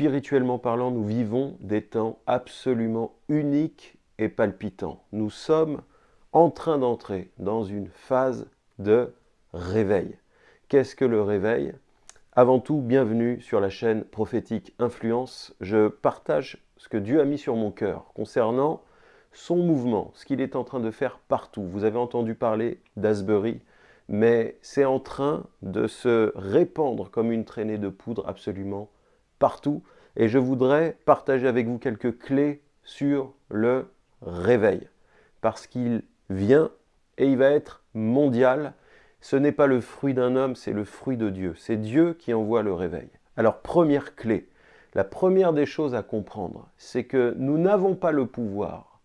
spirituellement parlant, nous vivons des temps absolument uniques et palpitants. Nous sommes en train d'entrer dans une phase de réveil. Qu'est-ce que le réveil? Avant tout, bienvenue sur la chaîne Prophétique Influence. Je partage ce que Dieu a mis sur mon cœur concernant son mouvement, ce qu'il est en train de faire partout. Vous avez entendu parler d'Asbury, mais c'est en train de se répandre comme une traînée de poudre absolument partout. Et je voudrais partager avec vous quelques clés sur le réveil, parce qu'il vient et il va être mondial. Ce n'est pas le fruit d'un homme, c'est le fruit de Dieu. C'est Dieu qui envoie le réveil. Alors, première clé, la première des choses à comprendre, c'est que nous n'avons pas le pouvoir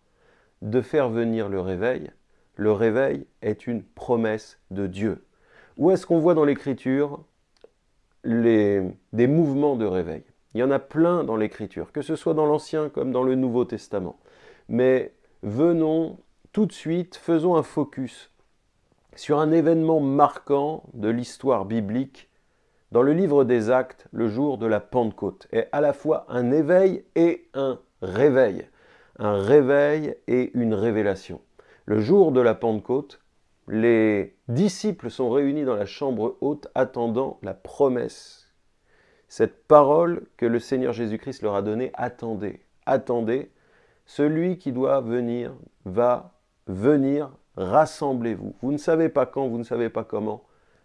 de faire venir le réveil. Le réveil est une promesse de Dieu. Où est-ce qu'on voit dans l'Écriture des mouvements de réveil Il y en a plein dans l'Écriture, que ce soit dans l'Ancien comme dans le Nouveau Testament. Mais venons tout de suite, faisons un focus sur un événement marquant de l'histoire biblique dans le livre des Actes, le jour de la Pentecôte, est à la fois un éveil et un réveil. Un réveil et une révélation. Le jour de la Pentecôte, les disciples sont réunis dans la chambre haute attendant la promesse. Cette parole que le Seigneur Jésus-Christ leur a donnée, attendez, attendez, celui qui doit venir va venir, rassemblez-vous. Vous ne savez pas quand, vous ne savez pas comment,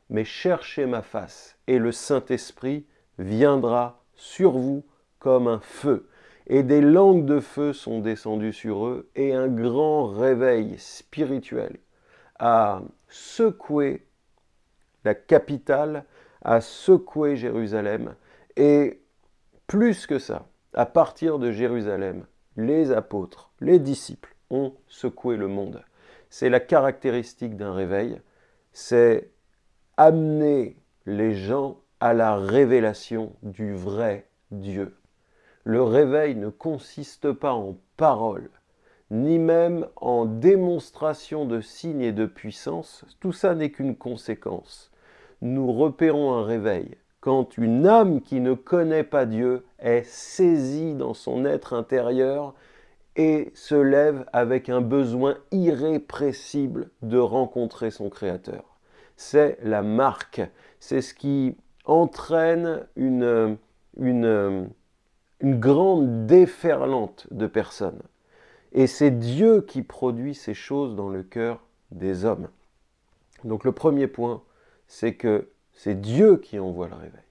mais cherchez ma face, et le Saint-Esprit viendra sur vous comme un feu. Et des langues de feu sont descendues sur eux, et un grand réveil spirituel a secoué la capitale, a secoué Jérusalem, et plus que ça, à partir de Jérusalem, les apôtres, les disciples ont secoué le monde. C'est la caractéristique d'un réveil, c'est amener les gens à la révélation du vrai Dieu. Le réveil ne consiste pas en paroles, ni même en démonstration de signes et de puissance. Tout ça n'est qu'une conséquence. Nous repérons un réveil quand une âme qui ne connaît pas Dieu est saisie dans son être intérieur et se lève avec un besoin irrépressible de rencontrer son Créateur c'est la marque. C'est ce qui entraîne une, une, une grande déferlante de personnes. Et c'est Dieu qui produit ces choses dans le cœur des hommes. Donc le premier point, c'est que c'est Dieu qui envoie le réveil.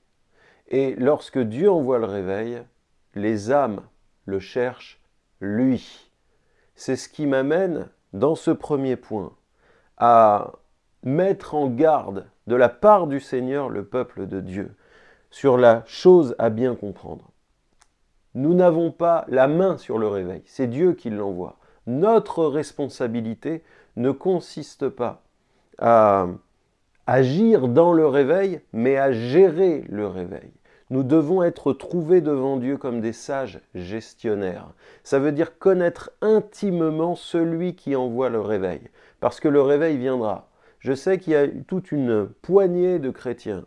Et lorsque Dieu envoie le réveil, les âmes le cherchent lui. C'est ce qui m'amène, dans ce premier point, à mettre en garde de la part du Seigneur le peuple de Dieu sur la chose à bien comprendre. Nous n'avons pas la main sur le réveil, c'est Dieu qui l'envoie. Notre responsabilité ne consiste pas à agir dans le réveil, mais à gérer le réveil. Nous devons être trouvés devant Dieu comme des sages gestionnaires. Ça veut dire connaître intimement celui qui envoie le réveil, parce que le réveil viendra je sais qu'il y a toute une poignée de chrétiens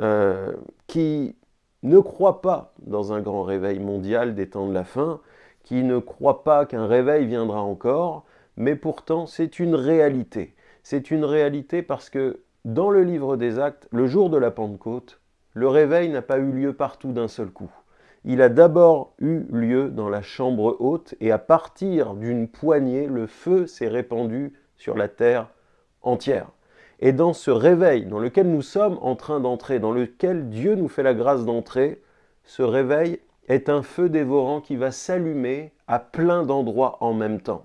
euh, qui ne croient pas dans un grand réveil mondial des temps de la fin, qui ne croient pas qu'un réveil viendra encore, mais pourtant c'est une réalité. C'est une réalité parce que dans le livre des actes, le jour de la Pentecôte, le réveil n'a pas eu lieu partout d'un seul coup. Il a d'abord eu lieu dans la chambre haute et à partir d'une poignée, le feu s'est répandu sur la terre entière. Et dans ce réveil dans lequel nous sommes en train d'entrer, dans lequel Dieu nous fait la grâce d'entrer, ce réveil est un feu dévorant qui va s'allumer à plein d'endroits en même temps.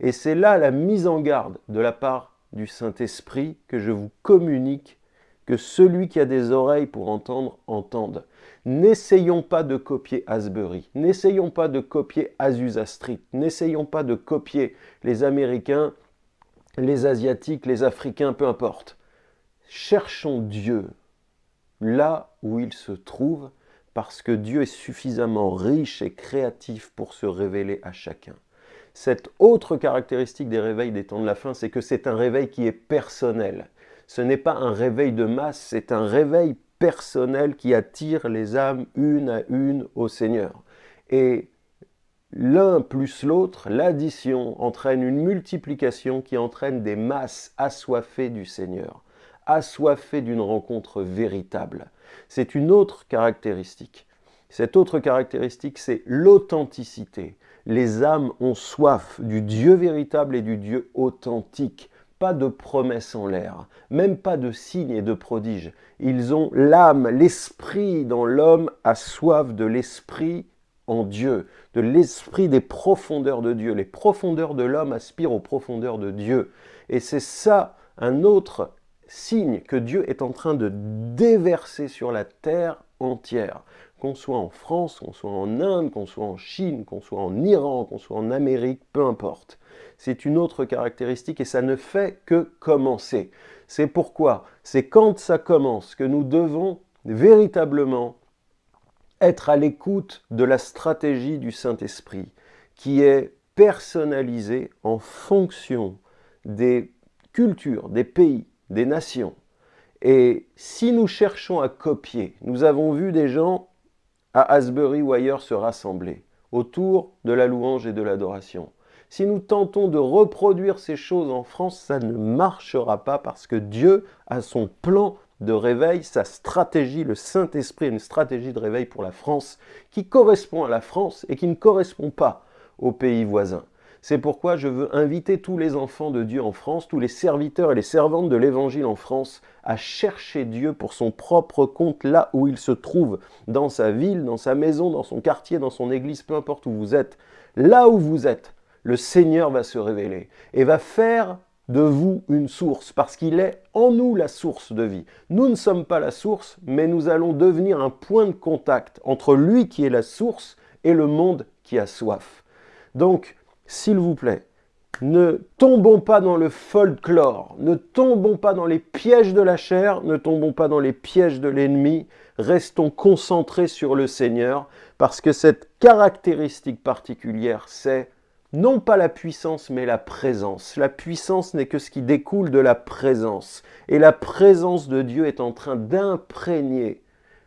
Et c'est là la mise en garde de la part du Saint-Esprit que je vous communique, que celui qui a des oreilles pour entendre, entende. N'essayons pas de copier Asbury, n'essayons pas de copier Azusa Street, n'essayons pas de copier les Américains les Asiatiques, les Africains, peu importe. Cherchons Dieu là où il se trouve, parce que Dieu est suffisamment riche et créatif pour se révéler à chacun. Cette autre caractéristique des réveils des temps de la fin, c'est que c'est un réveil qui est personnel. Ce n'est pas un réveil de masse, c'est un réveil personnel qui attire les âmes une à une au Seigneur. Et l'un plus l'autre, l'addition entraîne une multiplication qui entraîne des masses assoiffées du Seigneur, assoiffées d'une rencontre véritable. C'est une autre caractéristique. Cette autre caractéristique, c'est l'authenticité. Les âmes ont soif du Dieu véritable et du Dieu authentique. Pas de promesses en l'air, même pas de signes et de prodiges. Ils ont l'âme, l'esprit dans l'homme a soif de l'esprit en Dieu, de l'esprit des profondeurs de Dieu. Les profondeurs de l'homme aspirent aux profondeurs de Dieu. Et c'est ça un autre signe que Dieu est en train de déverser sur la terre entière. Qu'on soit en France, qu'on soit en Inde, qu'on soit en Chine, qu'on soit en Iran, qu'on soit en Amérique, peu importe. C'est une autre caractéristique et ça ne fait que commencer. C'est pourquoi, c'est quand ça commence que nous devons véritablement être à l'écoute de la stratégie du Saint-Esprit, qui est personnalisée en fonction des cultures, des pays, des nations. Et si nous cherchons à copier, nous avons vu des gens à Asbury ou ailleurs se rassembler autour de la louange et de l'adoration. Si nous tentons de reproduire ces choses en France, ça ne marchera pas parce que Dieu a son plan de réveil, sa stratégie, le Saint-Esprit, une stratégie de réveil pour la France qui correspond à la France et qui ne correspond pas aux pays voisins. C'est pourquoi je veux inviter tous les enfants de Dieu en France, tous les serviteurs et les servantes de l'Évangile en France, à chercher Dieu pour son propre compte là où il se trouve, dans sa ville, dans sa maison, dans son quartier, dans son église, peu importe où vous êtes. Là où vous êtes, le Seigneur va se révéler et va faire de vous une source, parce qu'il est en nous la source de vie. Nous ne sommes pas la source, mais nous allons devenir un point de contact entre lui qui est la source et le monde qui a soif. Donc, s'il vous plaît, ne tombons pas dans le folklore, ne tombons pas dans les pièges de la chair, ne tombons pas dans les pièges de l'ennemi, restons concentrés sur le Seigneur, parce que cette caractéristique particulière, c'est non pas la puissance, mais la présence. La puissance n'est que ce qui découle de la présence. Et la présence de Dieu est en train d'imprégner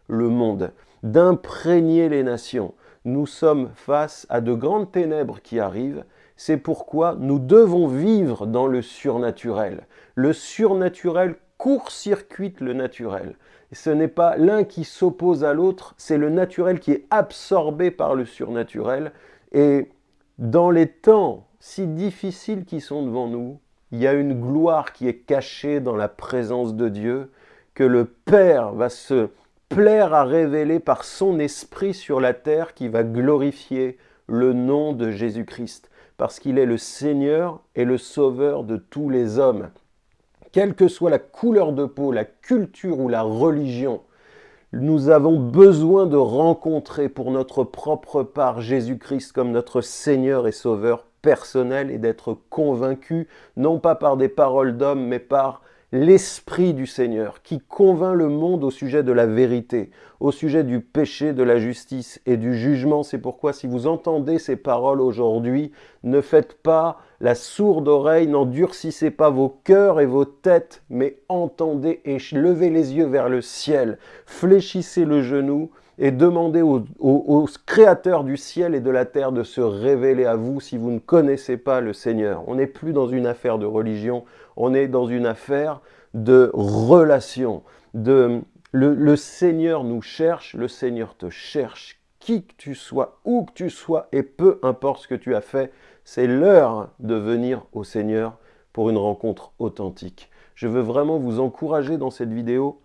le monde, d'imprégner les nations. Nous sommes face à de grandes ténèbres qui arrivent. C'est pourquoi nous devons vivre dans le surnaturel. Le surnaturel court-circuite le naturel. Ce n'est pas l'un qui s'oppose à l'autre, c'est le naturel qui est absorbé par le surnaturel. Et dans les temps si difficiles qui sont devant nous, il y a une gloire qui est cachée dans la présence de Dieu, que le Père va se plaire à révéler par son esprit sur la terre qui va glorifier le nom de Jésus-Christ, parce qu'il est le Seigneur et le Sauveur de tous les hommes. Quelle que soit la couleur de peau, la culture ou la religion, nous avons besoin de rencontrer pour notre propre part Jésus-Christ comme notre Seigneur et Sauveur personnel et d'être convaincus, non pas par des paroles d'hommes, mais par l'Esprit du Seigneur qui convainc le monde au sujet de la vérité, au sujet du péché, de la justice et du jugement. C'est pourquoi si vous entendez ces paroles aujourd'hui, ne faites pas la sourde oreille, n'endurcissez pas vos cœurs et vos têtes, mais entendez et levez les yeux vers le ciel, fléchissez le genou et demandez au, au, Créateur du ciel et de la terre de se révéler à vous si vous ne connaissez pas le Seigneur. On n'est plus dans une affaire de religion, on est dans une affaire de relation. Le, le Seigneur nous cherche, le Seigneur te cherche, qui que tu sois, où que tu sois, et peu importe ce que tu as fait, c'est l'heure de venir au Seigneur pour une rencontre authentique. Je veux vraiment vous encourager dans cette vidéo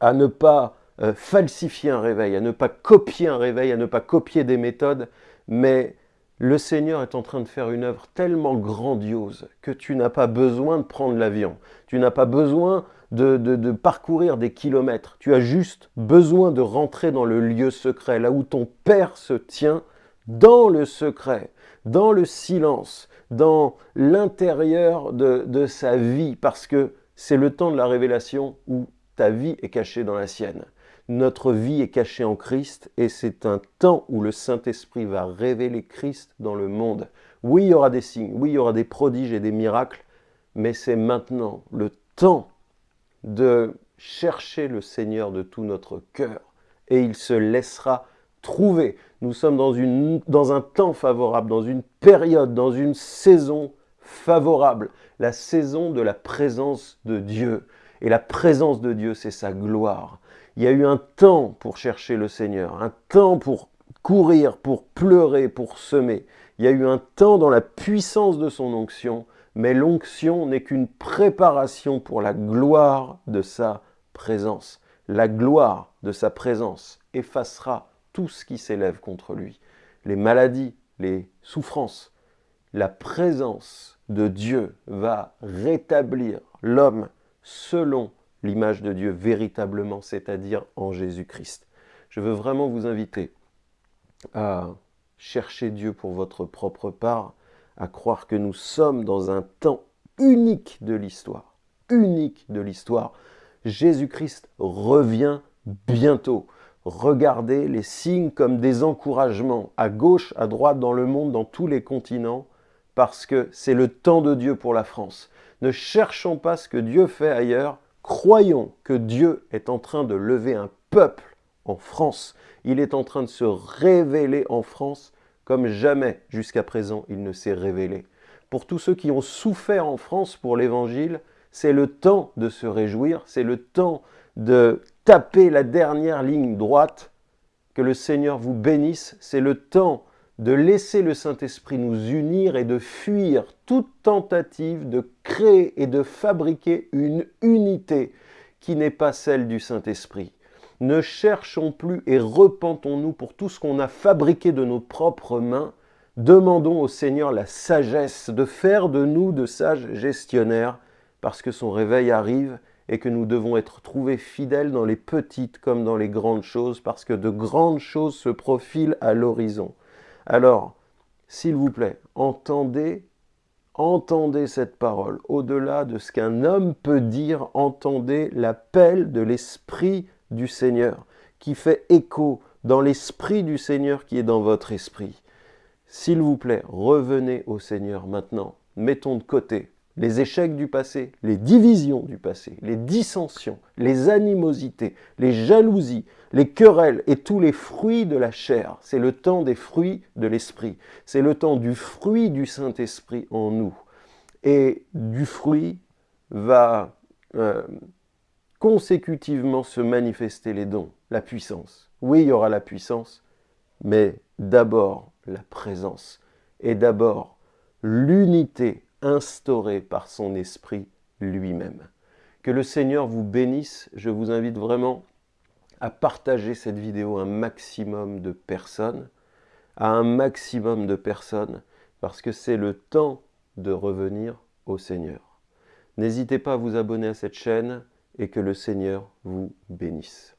à ne pas euh, falsifier un réveil, à ne pas copier un réveil, à ne pas copier des méthodes, mais le Seigneur est en train de faire une œuvre tellement grandiose que tu n'as pas besoin de prendre l'avion, tu n'as pas besoin de, de, parcourir des kilomètres, tu as juste besoin de rentrer dans le lieu secret, là où ton Père se tient, dans le secret, dans le silence, dans l'intérieur de, sa vie, parce que c'est le temps de la révélation où ta vie est cachée dans la sienne. Notre vie est cachée en Christ et c'est un temps où le Saint-Esprit va révéler Christ dans le monde. Oui, il y aura des signes, oui, il y aura des prodiges et des miracles, mais c'est maintenant le temps de chercher le Seigneur de tout notre cœur et il se laissera trouver. Nous sommes dans, une, dans un temps favorable, dans une période, dans une saison favorable, la saison de la présence de Dieu. Et la présence de Dieu, c'est sa gloire. Il y a eu un temps pour chercher le Seigneur, un temps pour courir, pour pleurer, pour semer. Il y a eu un temps dans la puissance de son onction, mais l'onction n'est qu'une préparation pour la gloire de sa présence. La gloire de sa présence effacera tout ce qui s'élève contre lui. Les maladies, les souffrances. La présence de Dieu va rétablir l'homme selon l'image de Dieu véritablement, c'est-à-dire en Jésus-Christ. Je veux vraiment vous inviter à chercher Dieu pour votre propre part, à croire que nous sommes dans un temps unique de l'histoire, unique de l'histoire. Jésus-Christ revient bientôt. Regardez les signes comme des encouragements à gauche, à droite, dans le monde, dans tous les continents, parce que c'est le temps de Dieu pour la France. Ne cherchons pas ce que Dieu fait ailleurs, croyons que Dieu est en train de lever un peuple en France. Il est en train de se révéler en France comme jamais jusqu'à présent il ne s'est révélé. Pour tous ceux qui ont souffert en France pour l'Évangile, c'est le temps de se réjouir, c'est le temps de taper la dernière ligne droite, que le Seigneur vous bénisse, c'est le temps de laisser le Saint-Esprit nous unir et de fuir toute tentative de créer et de fabriquer une unité qui n'est pas celle du Saint-Esprit. Ne cherchons plus et repentons-nous pour tout ce qu'on a fabriqué de nos propres mains. Demandons au Seigneur la sagesse de faire de nous de sages gestionnaires parce que son réveil arrive et que nous devons être trouvés fidèles dans les petites comme dans les grandes choses parce que de grandes choses se profilent à l'horizon. Alors, s'il vous plaît, entendez, entendez cette parole. Au-delà de ce qu'un homme peut dire, entendez l'appel de l'Esprit du Seigneur, qui fait écho dans l'Esprit du Seigneur qui est dans votre esprit. S'il vous plaît, revenez au Seigneur maintenant. Mettons de côté les échecs du passé, les divisions du passé, les dissensions, les animosités, les jalousies, les querelles et tous les fruits de la chair. C'est le temps des fruits de l'esprit. C'est le temps du fruit du Saint-Esprit en nous. Et du fruit va euh, consécutivement se manifester les dons, la puissance. Oui, il y aura la puissance, mais d'abord la présence et d'abord l'unité instaurée par son esprit lui-même. Que le Seigneur vous bénisse. Je vous invite vraiment à partager cette vidéo à un maximum de personnes, à un maximum de personnes, parce que c'est le temps de revenir au Seigneur. N'hésitez pas à vous abonner à cette chaîne, et que le Seigneur vous bénisse.